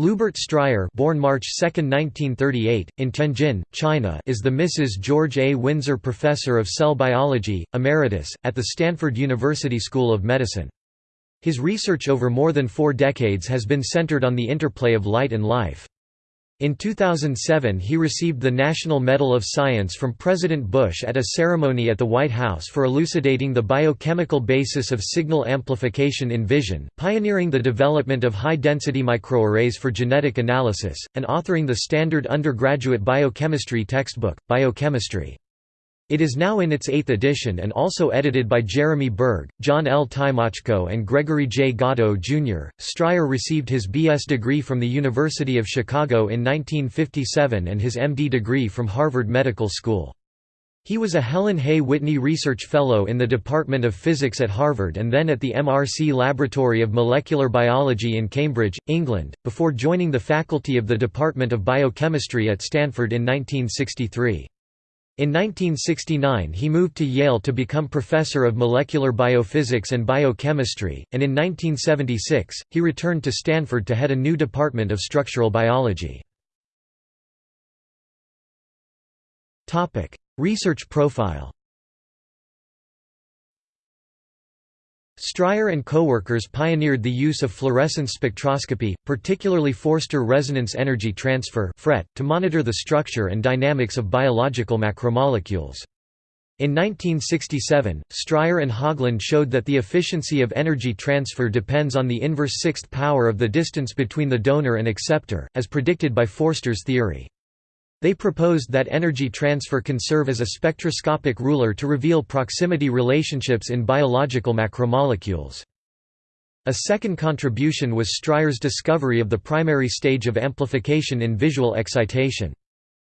Lubert Stryer born March 2, 1938, in Tianjin, China is the Mrs. George A. Winzer Professor of Cell Biology, Emeritus, at the Stanford University School of Medicine. His research over more than four decades has been centered on the interplay of light and life. In 2007 he received the National Medal of Science from President Bush at a ceremony at the White House for elucidating the biochemical basis of signal amplification in vision, pioneering the development of high-density microarrays for genetic analysis, and authoring the standard undergraduate biochemistry textbook, Biochemistry. It is now in its eighth edition and also edited by Jeremy Berg, John L. Tymoczko and Gregory J. Gatto, Jr. Stryer received his B.S. degree from the University of Chicago in 1957 and his M.D. degree from Harvard Medical School. He was a Helen Hay Whitney Research Fellow in the Department of Physics at Harvard and then at the MRC Laboratory of Molecular Biology in Cambridge, England, before joining the faculty of the Department of Biochemistry at Stanford in 1963. In 1969 he moved to Yale to become professor of molecular biophysics and biochemistry, and in 1976, he returned to Stanford to head a new department of structural biology. Research profile Stryer and coworkers pioneered the use of fluorescence spectroscopy, particularly Forster resonance energy transfer to monitor the structure and dynamics of biological macromolecules. In 1967, Stryer and Haugland showed that the efficiency of energy transfer depends on the inverse sixth power of the distance between the donor and acceptor, as predicted by Forster's theory. They proposed that energy transfer can serve as a spectroscopic ruler to reveal proximity relationships in biological macromolecules. A second contribution was Stryer's discovery of the primary stage of amplification in visual excitation.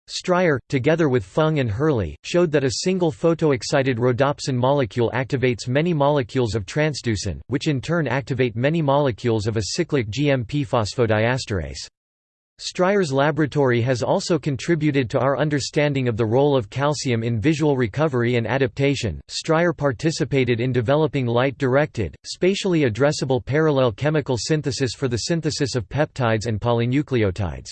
Stryer, together with Fung and Hurley, showed that a single photoexcited rhodopsin molecule activates many molecules of transducin, which in turn activate many molecules of a cyclic GMP phosphodiesterase. Stryer's laboratory has also contributed to our understanding of the role of calcium in visual recovery and adaptation. Stryer participated in developing light directed, spatially addressable parallel chemical synthesis for the synthesis of peptides and polynucleotides.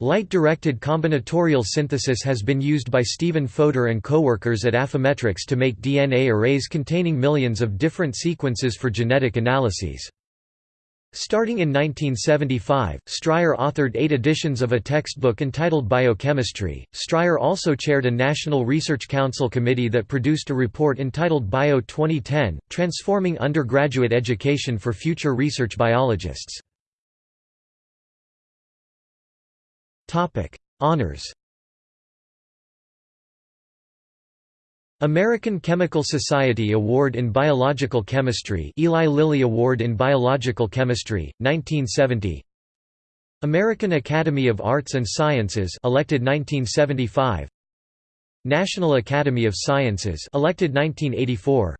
Light-directed combinatorial synthesis has been used by Stephen Fodor and coworkers at Affymetrix to make DNA arrays containing millions of different sequences for genetic analyses. Starting in 1975, Stryer authored eight editions of a textbook entitled Biochemistry. Stryer also chaired a National Research Council committee that produced a report entitled Bio 2010, Transforming Undergraduate Education for Future Research Biologists. Honors American Chemical Society Award in Biological Chemistry Eli Lilly Award in Biological Chemistry, 1970 American Academy of Arts and Sciences elected 1975 National Academy of Sciences elected 1984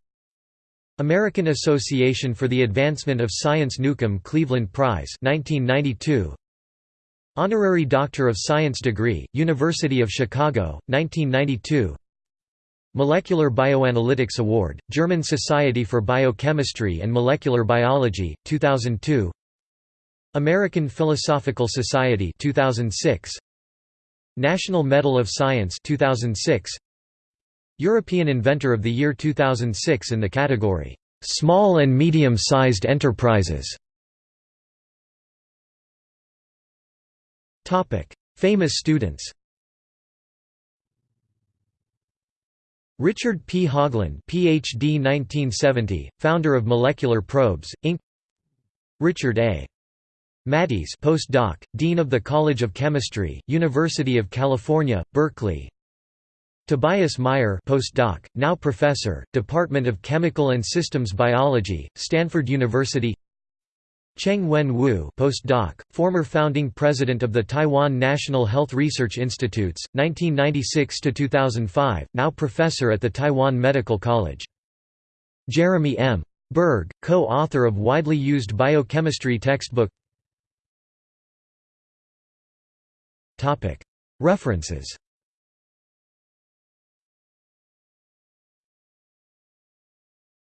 American Association for the Advancement of Science Newcomb Cleveland Prize 1992 Honorary Doctor of Science degree, University of Chicago, 1992 Molecular Bioanalytics Award, German Society for Biochemistry and Molecular Biology, 2002 American Philosophical Society 2006 National Medal of Science 2006 European Inventor of the Year 2006 in the category Small and Medium-Sized Enterprises. Famous students Richard P. Haugland PhD 1970, founder of Molecular Probes, Inc. Richard A. Mathies postdoc, Dean of the College of Chemistry, University of California, Berkeley Tobias Meyer postdoc, now professor, Department of Chemical and Systems Biology, Stanford University Cheng Wen Wu postdoc, former founding president of the Taiwan National Health Research Institutes, 1996–2005, now professor at the Taiwan Medical College. Jeremy M. Berg, co-author of widely used biochemistry textbook References